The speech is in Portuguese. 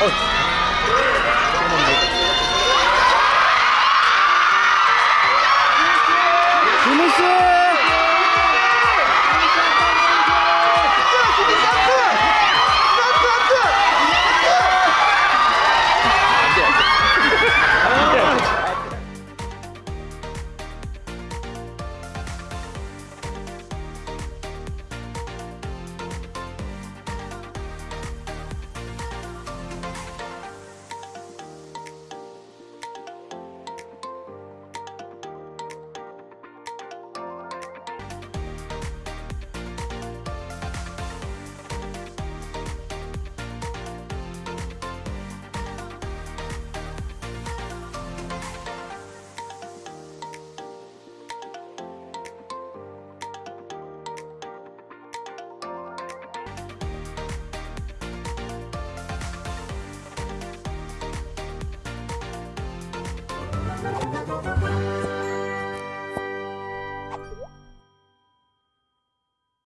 哦 Música